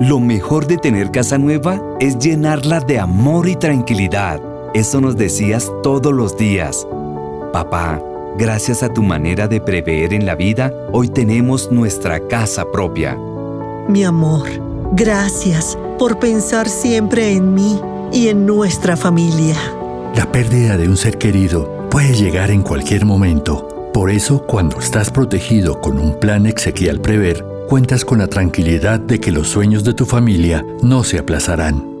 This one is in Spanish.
Lo mejor de tener casa nueva es llenarla de amor y tranquilidad. Eso nos decías todos los días. Papá, gracias a tu manera de prever en la vida, hoy tenemos nuestra casa propia. Mi amor, gracias por pensar siempre en mí y en nuestra familia. La pérdida de un ser querido puede llegar en cualquier momento. Por eso, cuando estás protegido con un plan exequial prever, cuentas con la tranquilidad de que los sueños de tu familia no se aplazarán.